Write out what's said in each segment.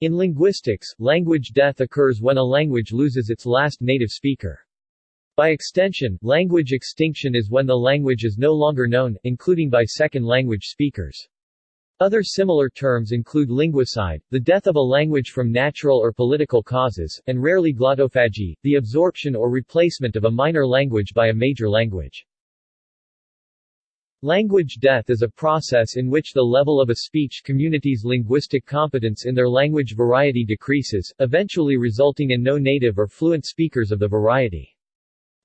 In linguistics, language death occurs when a language loses its last native speaker. By extension, language extinction is when the language is no longer known, including by second language speakers. Other similar terms include linguicide, the death of a language from natural or political causes, and rarely glottophagy, the absorption or replacement of a minor language by a major language. Language death is a process in which the level of a speech community's linguistic competence in their language variety decreases, eventually resulting in no native or fluent speakers of the variety.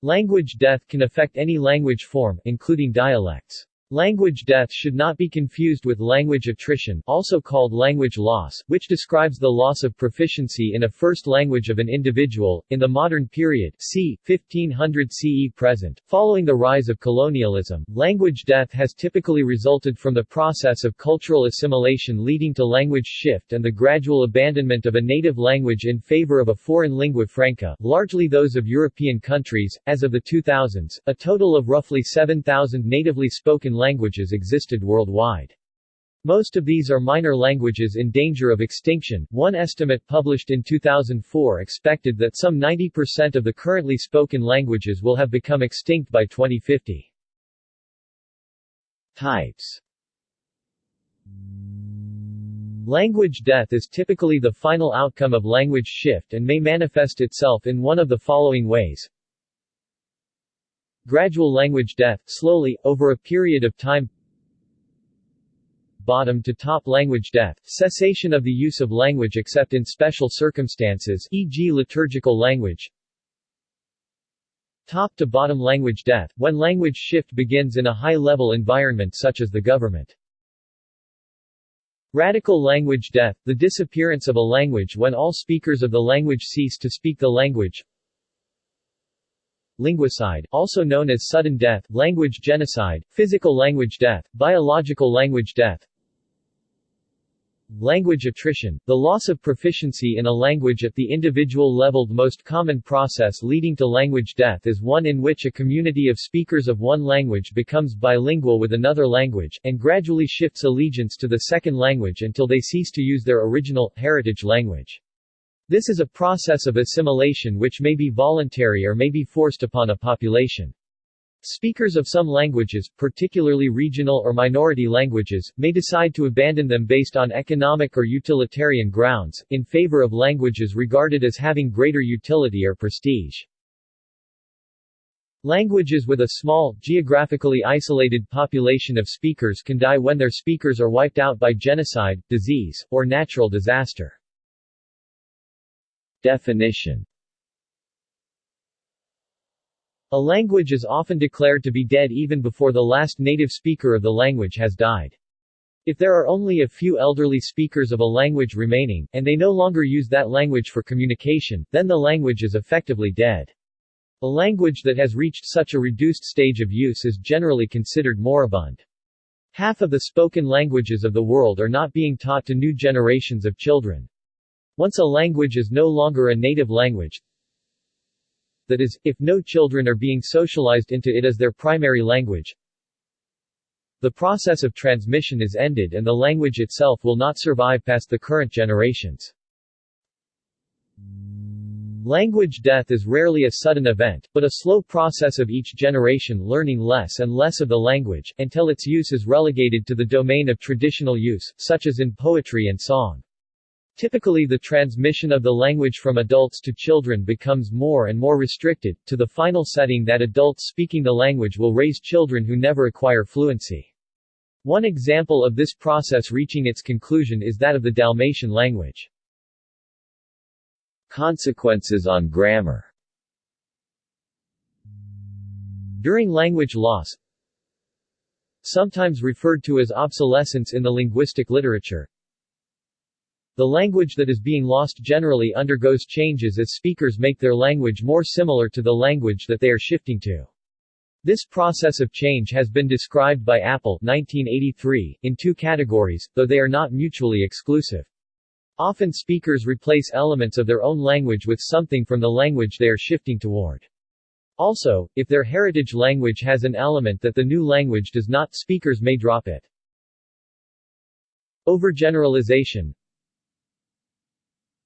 Language death can affect any language form, including dialects. Language death should not be confused with language attrition also called language loss, which describes the loss of proficiency in a first language of an individual. In the modern period c. 1500 CE present, following the rise of colonialism, language death has typically resulted from the process of cultural assimilation leading to language shift and the gradual abandonment of a native language in favor of a foreign lingua franca, largely those of European countries. As of the 2000s, a total of roughly 7,000 natively spoken languages existed worldwide. Most of these are minor languages in danger of extinction. One estimate published in 2004 expected that some 90% of the currently spoken languages will have become extinct by 2050. Types Language death is typically the final outcome of language shift and may manifest itself in one of the following ways. Gradual language death, slowly, over a period of time Bottom to top language death, cessation of the use of language except in special circumstances e.g. liturgical language Top to bottom language death, when language shift begins in a high-level environment such as the government. Radical language death, the disappearance of a language when all speakers of the language cease to speak the language linguicide, also known as sudden death, language genocide, physical language death, biological language death, Language attrition, the loss of proficiency in a language at the individual level. The most common process leading to language death is one in which a community of speakers of one language becomes bilingual with another language, and gradually shifts allegiance to the second language until they cease to use their original, heritage language. This is a process of assimilation which may be voluntary or may be forced upon a population. Speakers of some languages, particularly regional or minority languages, may decide to abandon them based on economic or utilitarian grounds, in favor of languages regarded as having greater utility or prestige. Languages with a small, geographically isolated population of speakers can die when their speakers are wiped out by genocide, disease, or natural disaster. Definition A language is often declared to be dead even before the last native speaker of the language has died. If there are only a few elderly speakers of a language remaining, and they no longer use that language for communication, then the language is effectively dead. A language that has reached such a reduced stage of use is generally considered moribund. Half of the spoken languages of the world are not being taught to new generations of children. Once a language is no longer a native language, that is, if no children are being socialized into it as their primary language, the process of transmission is ended and the language itself will not survive past the current generations. Language death is rarely a sudden event, but a slow process of each generation learning less and less of the language, until its use is relegated to the domain of traditional use, such as in poetry and song. Typically the transmission of the language from adults to children becomes more and more restricted, to the final setting that adults speaking the language will raise children who never acquire fluency. One example of this process reaching its conclusion is that of the Dalmatian language. Consequences on grammar During language loss, sometimes referred to as obsolescence in the linguistic literature, the language that is being lost generally undergoes changes as speakers make their language more similar to the language that they are shifting to. This process of change has been described by Appel 1983, in two categories, though they are not mutually exclusive. Often speakers replace elements of their own language with something from the language they are shifting toward. Also, if their heritage language has an element that the new language does not, speakers may drop it. Overgeneralization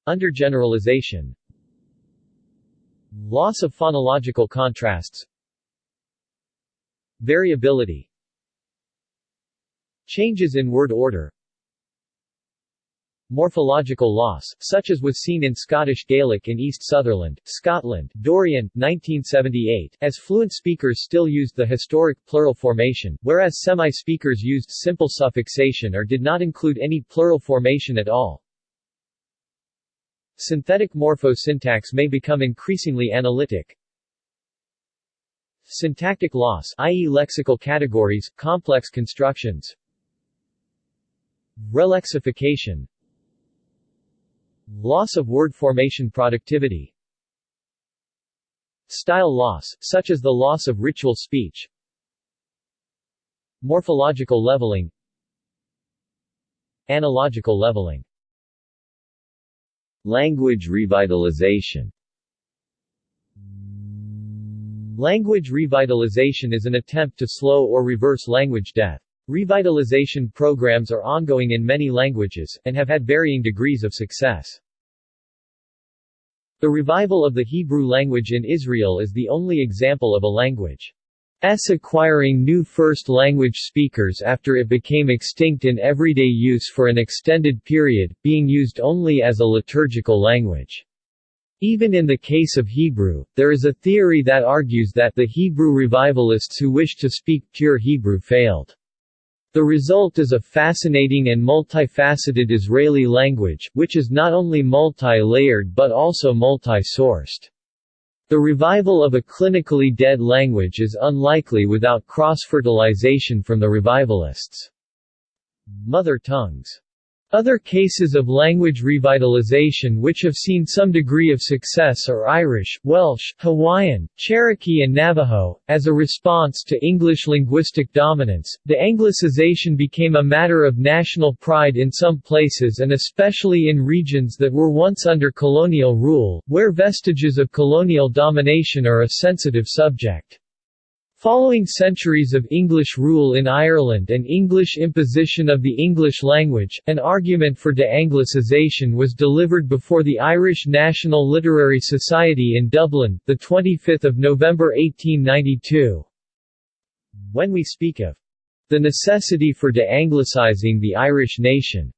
Undergeneralization Loss of phonological contrasts. Variability. Changes in word order. Morphological loss, such as was seen in Scottish Gaelic in East Sutherland, Scotland, Dorian, 1978, as fluent speakers still used the historic plural formation, whereas semi-speakers used simple suffixation or did not include any plural formation at all. Synthetic morphosyntax may become increasingly analytic. Syntactic loss i.e. lexical categories, complex constructions. Relexification. Loss of word formation productivity. Style loss, such as the loss of ritual speech. Morphological leveling. Analogical leveling Language revitalization Language revitalization is an attempt to slow or reverse language death. Revitalization programs are ongoing in many languages, and have had varying degrees of success. The revival of the Hebrew language in Israel is the only example of a language S acquiring new first language speakers after it became extinct in everyday use for an extended period, being used only as a liturgical language. Even in the case of Hebrew, there is a theory that argues that the Hebrew revivalists who wished to speak pure Hebrew failed. The result is a fascinating and multifaceted Israeli language, which is not only multi-layered but also multi-sourced. The revival of a clinically dead language is unlikely without cross-fertilization from the revivalists' mother tongues. Other cases of language revitalization which have seen some degree of success are Irish, Welsh, Hawaiian, Cherokee and Navajo. As a response to English linguistic dominance, de-anglicization became a matter of national pride in some places and especially in regions that were once under colonial rule, where vestiges of colonial domination are a sensitive subject. Following centuries of English rule in Ireland and English imposition of the English language, an argument for de-Anglicization was delivered before the Irish National Literary Society in Dublin, 25 November 1892. When we speak of the necessity for de-Anglicizing the Irish nation,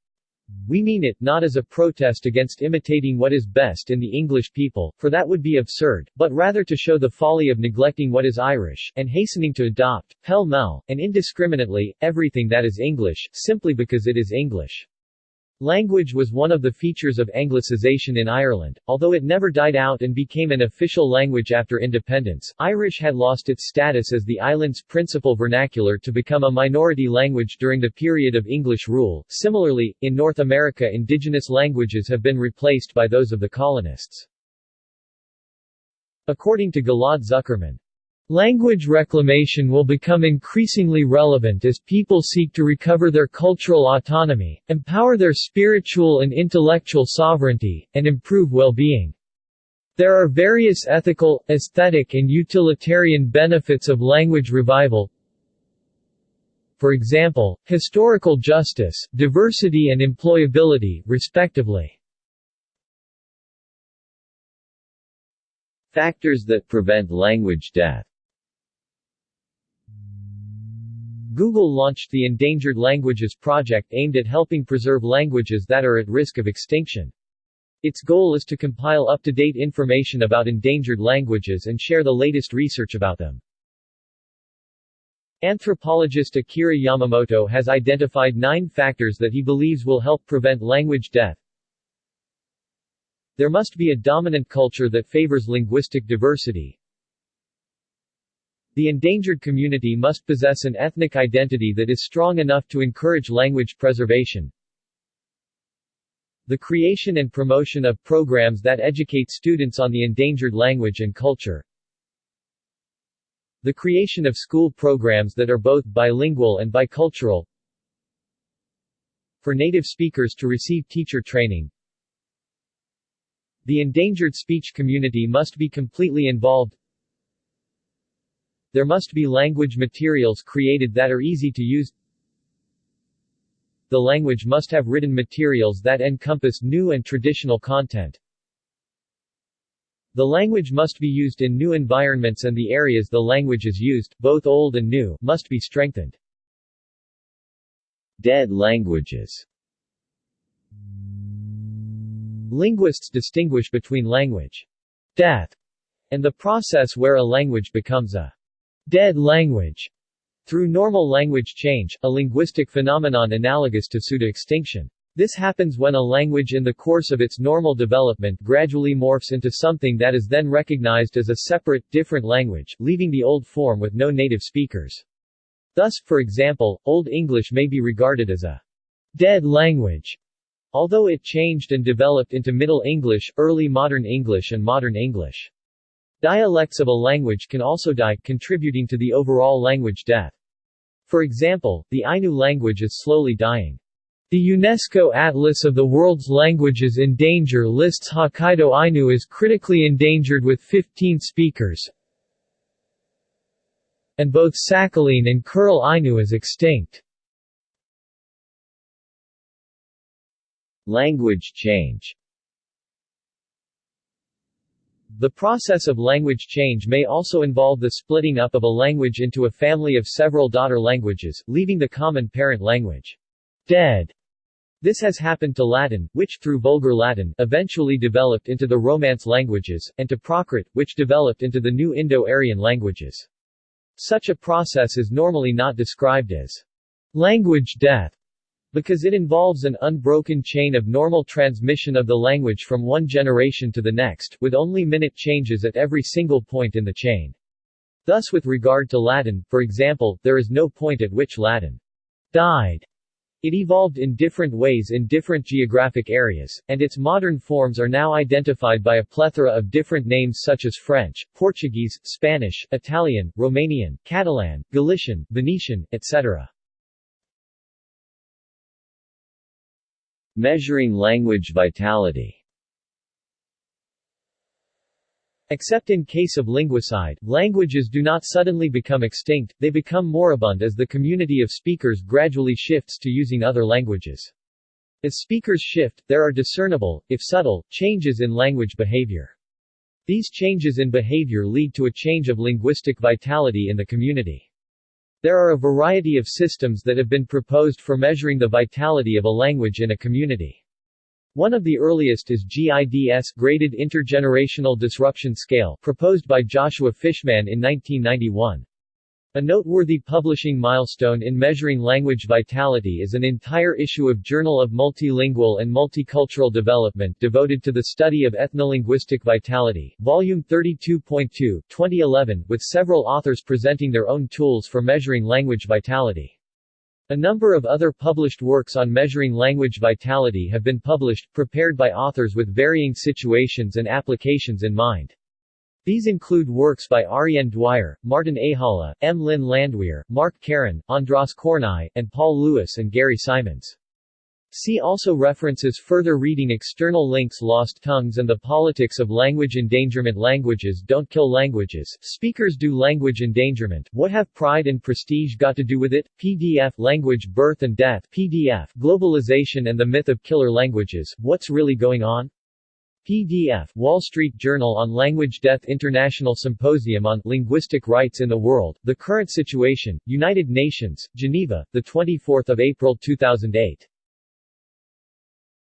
we mean it, not as a protest against imitating what is best in the English people, for that would be absurd, but rather to show the folly of neglecting what is Irish, and hastening to adopt, pell-mell, and indiscriminately, everything that is English, simply because it is English. Language was one of the features of Anglicization in Ireland, although it never died out and became an official language after independence. Irish had lost its status as the island's principal vernacular to become a minority language during the period of English rule. Similarly, in North America indigenous languages have been replaced by those of the colonists. According to Ghil'ad Zuckermann, Language reclamation will become increasingly relevant as people seek to recover their cultural autonomy, empower their spiritual and intellectual sovereignty, and improve well-being. There are various ethical, aesthetic and utilitarian benefits of language revival, for example, historical justice, diversity and employability, respectively. Factors that prevent language death Google launched the Endangered Languages Project aimed at helping preserve languages that are at risk of extinction. Its goal is to compile up-to-date information about endangered languages and share the latest research about them. Anthropologist Akira Yamamoto has identified nine factors that he believes will help prevent language death. There must be a dominant culture that favors linguistic diversity, the endangered community must possess an ethnic identity that is strong enough to encourage language preservation. The creation and promotion of programs that educate students on the endangered language and culture. The creation of school programs that are both bilingual and bicultural. For native speakers to receive teacher training. The endangered speech community must be completely involved. There must be language materials created that are easy to use. the language must have written materials that encompass new and traditional content. The language must be used in new environments and the areas the language is used, both old and new, must be strengthened. Dead languages Linguists distinguish between language death and the process where a language becomes a dead language through normal language change, a linguistic phenomenon analogous to pseudo-extinction. This happens when a language in the course of its normal development gradually morphs into something that is then recognized as a separate, different language, leaving the old form with no native speakers. Thus, for example, Old English may be regarded as a dead language, although it changed and developed into Middle English, Early Modern English and Modern English. Dialects of a language can also die, contributing to the overall language death. For example, the Ainu language is slowly dying. The UNESCO Atlas of the World's Languages in Danger lists Hokkaido Ainu as critically endangered with 15 speakers, and both Sakhalin and Kuril Ainu as extinct. Language change the process of language change may also involve the splitting up of a language into a family of several daughter languages, leaving the common parent language dead. This has happened to Latin, which, through Vulgar Latin, eventually developed into the Romance languages, and to Prakrit, which developed into the new Indo-Aryan languages. Such a process is normally not described as language death, because it involves an unbroken chain of normal transmission of the language from one generation to the next, with only minute changes at every single point in the chain. Thus with regard to Latin, for example, there is no point at which Latin died. It evolved in different ways in different geographic areas, and its modern forms are now identified by a plethora of different names such as French, Portuguese, Spanish, Italian, Romanian, Catalan, Galician, Venetian, etc. Measuring language vitality Except in case of linguicide, languages do not suddenly become extinct, they become moribund as the community of speakers gradually shifts to using other languages. As speakers shift, there are discernible, if subtle, changes in language behavior. These changes in behavior lead to a change of linguistic vitality in the community. There are a variety of systems that have been proposed for measuring the vitality of a language in a community. One of the earliest is GIDS Graded Intergenerational Disruption Scale proposed by Joshua Fishman in 1991. A noteworthy publishing milestone in measuring language vitality is an entire issue of Journal of Multilingual and Multicultural Development devoted to the study of ethnolinguistic vitality, Volume 32.2, 2011, with several authors presenting their own tools for measuring language vitality. A number of other published works on measuring language vitality have been published, prepared by authors with varying situations and applications in mind. These include works by Arienne Dwyer, Martin Ehala, M. Lynne Landweer, Mark Karan, Andras Kornai, and Paul Lewis and Gary Simons. See also references Further reading External links Lost Tongues and the Politics of Language Endangerment Languages don't kill languages, speakers do language endangerment, what have pride and prestige got to do with it? PDF Language Birth and Death PDF Globalization and the Myth of Killer Languages, What's Really Going On? PDF Wall Street Journal on Language Death International Symposium on Linguistic Rights in the World, The Current Situation, United Nations, Geneva, 24 April 2008